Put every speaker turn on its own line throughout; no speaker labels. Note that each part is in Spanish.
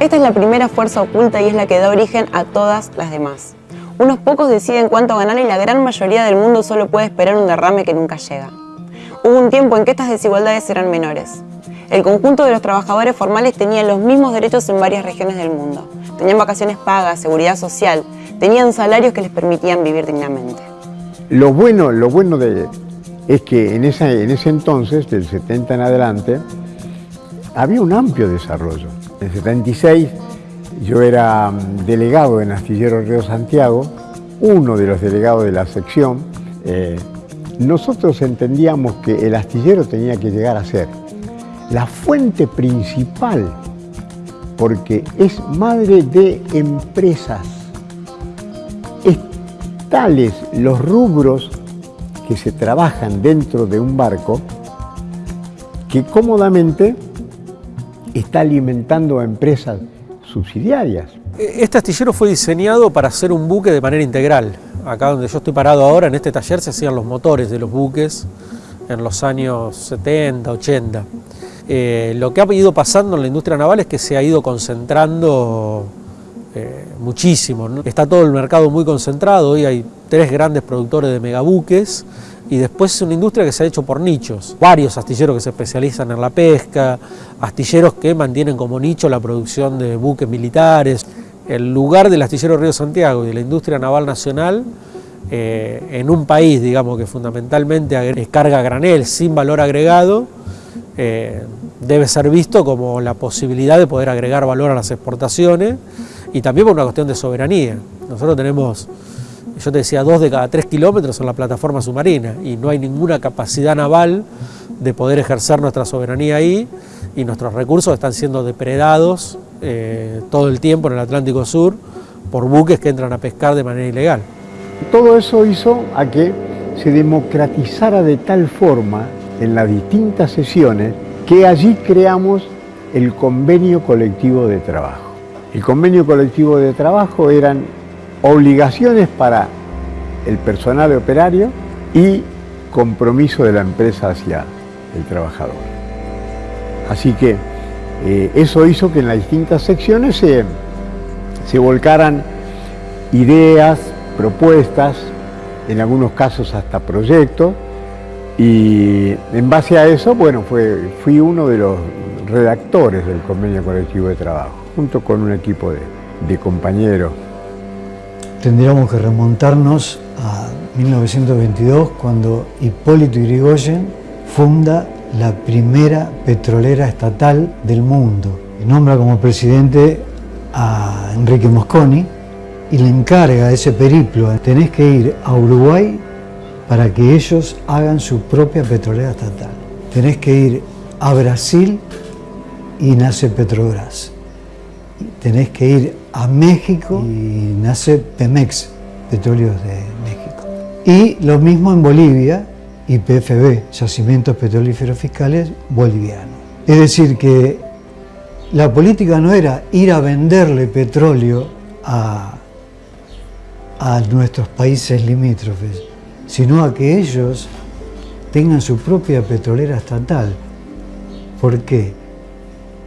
Esta es la primera fuerza oculta y es la que da origen a todas las demás. Unos pocos deciden cuánto ganar y la gran mayoría del mundo solo puede esperar un derrame que nunca llega. Hubo un tiempo en que estas desigualdades eran menores. El conjunto de los trabajadores formales tenían los mismos derechos en varias regiones del mundo. Tenían vacaciones pagas, seguridad social, tenían salarios que les permitían vivir dignamente.
Lo bueno, lo bueno de, es que en, en ese entonces, del 70 en adelante, había un amplio desarrollo. En el 76 yo era mm, delegado en Astillero Río Santiago, uno de los delegados de la sección. Eh, nosotros entendíamos que el astillero tenía que llegar a ser la fuente principal, porque es madre de empresas. Es tales los rubros que se trabajan dentro de un barco que cómodamente está alimentando a empresas subsidiarias.
Este astillero fue diseñado para hacer un buque de manera integral. Acá donde yo estoy parado ahora, en este taller, se hacían los motores de los buques en los años 70, 80. Eh, lo que ha ido pasando en la industria naval es que se ha ido concentrando eh, muchísimo. Está todo el mercado muy concentrado, hoy hay tres grandes productores de megabuques y después es una industria que se ha hecho por nichos. Varios astilleros que se especializan en la pesca, astilleros que mantienen como nicho la producción de buques militares. El lugar del astillero Río Santiago y de la industria naval nacional eh, en un país digamos que fundamentalmente carga granel sin valor agregado, eh, debe ser visto como la posibilidad de poder agregar valor a las exportaciones y también por una cuestión de soberanía. Nosotros tenemos yo te decía, dos de cada tres kilómetros en la plataforma submarina y no hay ninguna capacidad naval de poder ejercer nuestra soberanía ahí y nuestros recursos están siendo depredados eh, todo el tiempo en el Atlántico Sur por buques que entran a pescar de manera ilegal.
Todo eso hizo a que se democratizara de tal forma en las distintas sesiones que allí creamos el convenio colectivo de trabajo. El convenio colectivo de trabajo eran obligaciones para el personal operario y compromiso de la empresa hacia el trabajador. Así que eh, eso hizo que en las distintas secciones se, volcaran ideas, propuestas, en algunos casos hasta proyectos, y en base a eso, bueno, fui uno de los redactores del convenio colectivo de trabajo, junto con un equipo de compañeros
tendríamos que remontarnos a 1922 cuando Hipólito Yrigoyen funda la primera petrolera estatal del mundo. Nombra como presidente a Enrique Mosconi y le encarga ese periplo. Tenés que ir a Uruguay para que ellos hagan su propia petrolera estatal. Tenés que ir a Brasil y nace Petrobras. Tenés que ir a México y nace Pemex, Petróleos de México. Y lo mismo en Bolivia y PFB, Yacimientos Petrolíferos Fiscales Bolivianos. Es decir, que la política no era ir a venderle petróleo a, a nuestros países limítrofes, sino a que ellos tengan su propia petrolera estatal. ¿Por qué?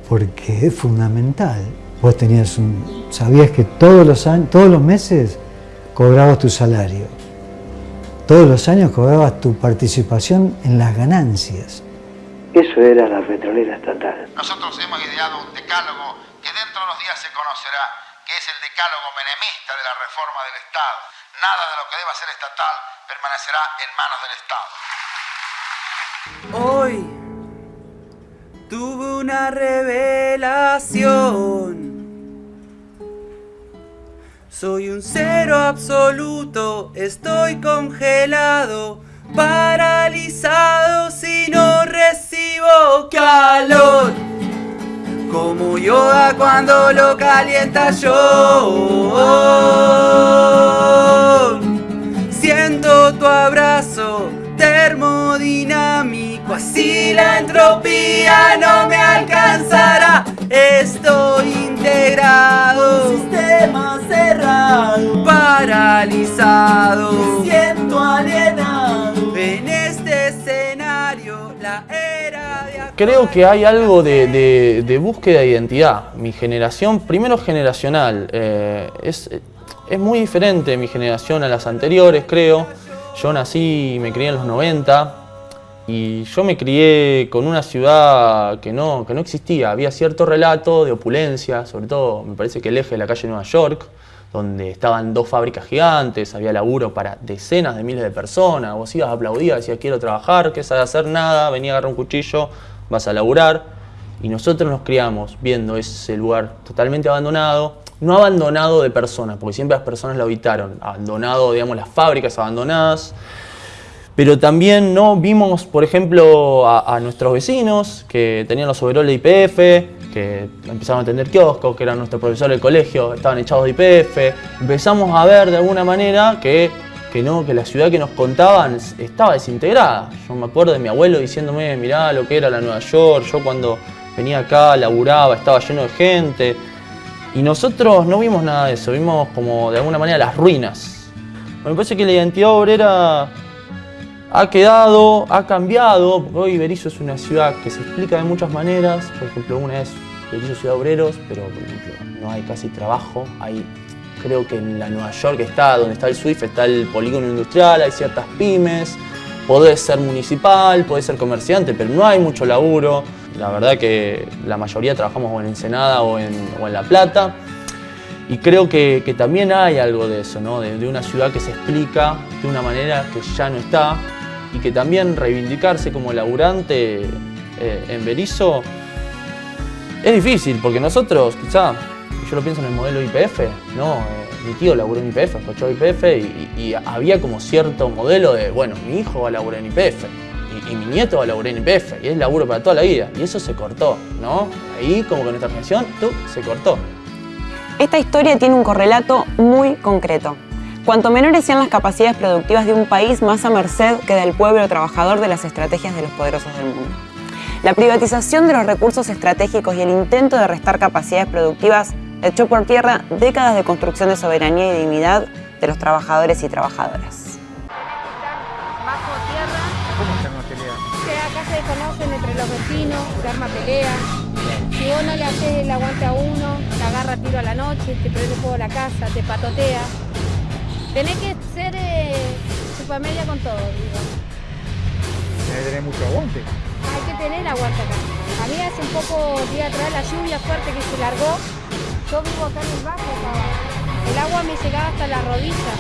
Porque es fundamental. Vos tenías un, sabías que todos los, años, todos los meses cobrabas tu salario. Todos los años cobrabas tu participación en las ganancias.
Eso era la petrolera estatal.
Nosotros hemos ideado un decálogo que dentro de unos días se conocerá, que es el decálogo menemista de la reforma del Estado. Nada de lo que deba ser estatal permanecerá en manos del
Estado. Hoy tuve una revelación. Soy un cero absoluto, estoy congelado, paralizado si no recibo calor. Como Yoda cuando lo calienta yo. Siento tu abrazo termodinámico, así la entropía no me alcanzará.
Creo que hay algo de, búsqueda de identidad. Mi generación, primero generacional, eh, es, muy diferente mi generación a las anteriores, creo. Yo nací y me crié en los 90 y yo me crié con una ciudad que no, que no existía. Había cierto relato de opulencia, sobre todo me parece que el eje de la calle Nueva York, donde estaban dos fábricas gigantes, había laburo para decenas de miles de personas, vos ibas a aplaudir, decías quiero trabajar, que sabes hacer nada, venía a agarrar un cuchillo, vas a laburar. Y nosotros nos criamos viendo ese lugar totalmente abandonado, no abandonado de personas, porque siempre las personas lo habitaron, abandonado, digamos, las fábricas abandonadas, pero también no vimos, por ejemplo, a, nuestros vecinos que tenían los overoles de IPF, que empezaron a tener kioscos, que eran nuestros profesores del colegio, estaban echados de IPF. Empezamos a ver de alguna manera que, que, no, que la ciudad que nos contaban estaba desintegrada. Yo me acuerdo de mi abuelo diciéndome, mirá lo que era la Nueva York, yo cuando venía acá laburaba, estaba lleno de gente. Y nosotros no vimos nada de eso, vimos como de alguna manera las ruinas. Me parece que la identidad obrera ha quedado, ha cambiado, hoy Berizo es una ciudad que se explica de muchas maneras, por ejemplo una es Berizo Ciudad Obreros, pero no hay casi trabajo, hay creo que en la Nueva York está, donde está el SWIFT, está el polígono industrial, hay ciertas pymes, podés ser municipal, podés ser comerciante, pero no hay mucho laburo, la verdad que la mayoría trabajamos en Ensenada o en, o en La Plata, y creo que, que, también hay algo de eso, ¿no? de, de, una ciudad que se explica de una manera que ya no está, y que también reivindicarse como laburante eh, en Berizo es difícil, porque nosotros, quizá, yo lo pienso en el modelo IPF, ¿no? Eh, mi tío laburó en IPF, escuchó IPF y, había como cierto modelo de, bueno, mi hijo va a laburar en IPF y, mi nieto va a laburar en IPF y es laburo para toda la vida. Y eso se cortó, ¿no? Ahí como que nuestra generación, tú, se cortó.
Esta historia tiene un correlato muy concreto. Cuanto menores sean las capacidades productivas de un país, más a merced queda el pueblo trabajador de las estrategias de los poderosos del mundo. La privatización de los recursos estratégicos y el intento de restar capacidades productivas echó por tierra décadas de construcción de soberanía y dignidad de los trabajadores y trabajadoras.
Bajo tierra. ¿Cómo se arma pelea? Acá se desconocen entre los vecinos, se arma pelea. Si vos no le haces el aguante a uno, te agarra tiro a la noche, te prende fuego a la casa, te patotea. Tenés que ser eh, media con todo, digo.
Tenés que tener mucho aguante.
Hay que tener aguante acá. A mí hace un poco día atrás la lluvia fuerte que se largó. Yo vivo acá en el bajo, El agua me llegaba hasta la rodilla.